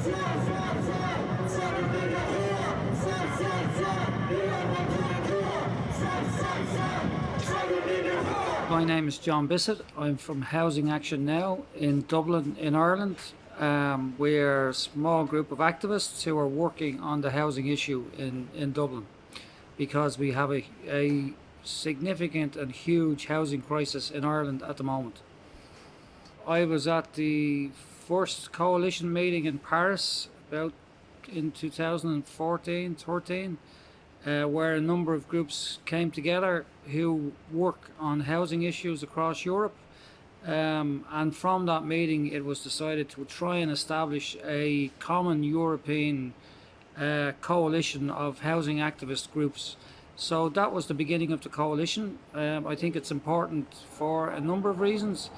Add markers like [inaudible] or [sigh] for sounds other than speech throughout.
My name is John Bissett. I'm from Housing Action Now in Dublin, in Ireland. Um, we're a small group of activists who are working on the housing issue in, in Dublin because we have a, a significant and huge housing crisis in Ireland at the moment. I was at the first coalition meeting in Paris about in 2014 13 uh, where a number of groups came together who work on housing issues across Europe. Um, and from that meeting it was decided to try and establish a common European uh, coalition of housing activist groups. So that was the beginning of the coalition. Um, I think it's important for a number of reasons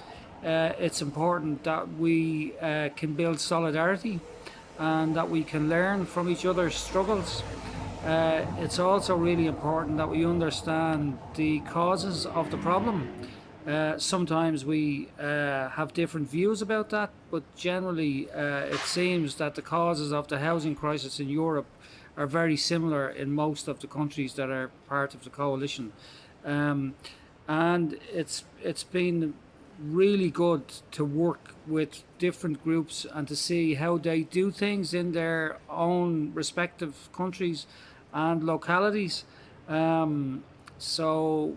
uh, it's important that we uh, can build solidarity and that we can learn from each other's struggles. Uh, it's also really important that we understand the causes of the problem. Uh, sometimes we uh, have different views about that, but generally uh, it seems that the causes of the housing crisis in Europe are very similar in most of the countries that are part of the coalition. Um, and it's it's been really good to work with different groups and to see how they do things in their own respective countries and localities. Um, so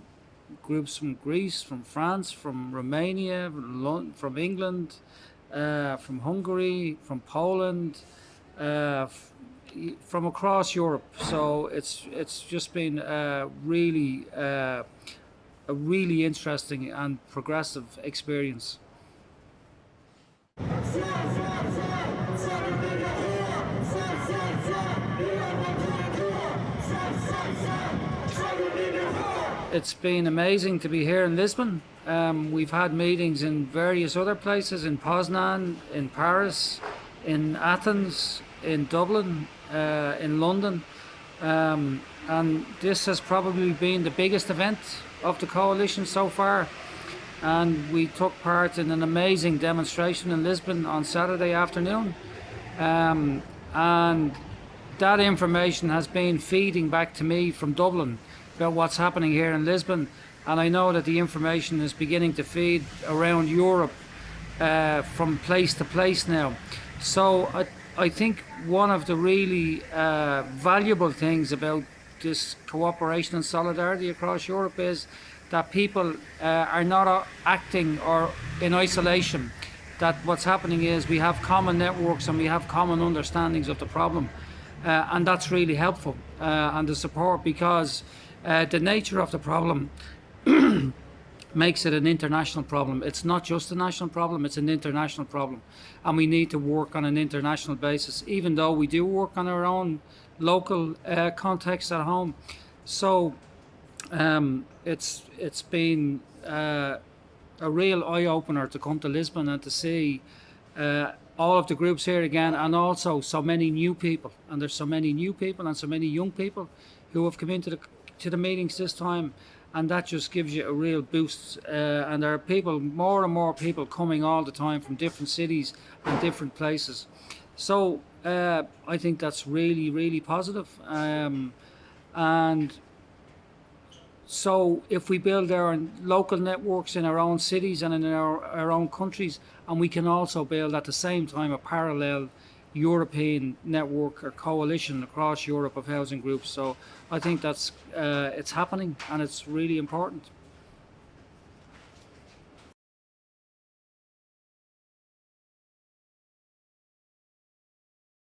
groups from Greece, from France, from Romania, from England, uh, from Hungary, from Poland, uh, from across Europe. So it's it's just been uh, really a really interesting and progressive experience. It's been amazing to be here in Lisbon. Um, we've had meetings in various other places, in Poznan, in Paris, in Athens, in Dublin, uh, in London. Um, and this has probably been the biggest event of the coalition so far. And we took part in an amazing demonstration in Lisbon on Saturday afternoon. Um, and that information has been feeding back to me from Dublin about what's happening here in Lisbon. And I know that the information is beginning to feed around Europe uh, from place to place now. So I, I think one of the really uh, valuable things about this cooperation and solidarity across Europe is that people uh, are not uh, acting or in isolation. That what's happening is we have common networks and we have common understandings of the problem. Uh, and that's really helpful uh, and the support because uh, the nature of the problem [clears throat] makes it an international problem. It's not just a national problem, it's an international problem. And we need to work on an international basis, even though we do work on our own local uh, context at home. So um, it's it's been uh, a real eye-opener to come to Lisbon and to see uh, all of the groups here again and also so many new people and there's so many new people and so many young people who have come into the to the meetings this time and that just gives you a real boost uh, and there are people more and more people coming all the time from different cities and different places. So uh, I think that's really really positive um, and so if we build our local networks in our own cities and in our, our own countries and we can also build at the same time a parallel European network or coalition across Europe of housing groups. So I think that's uh, it's happening and it's really important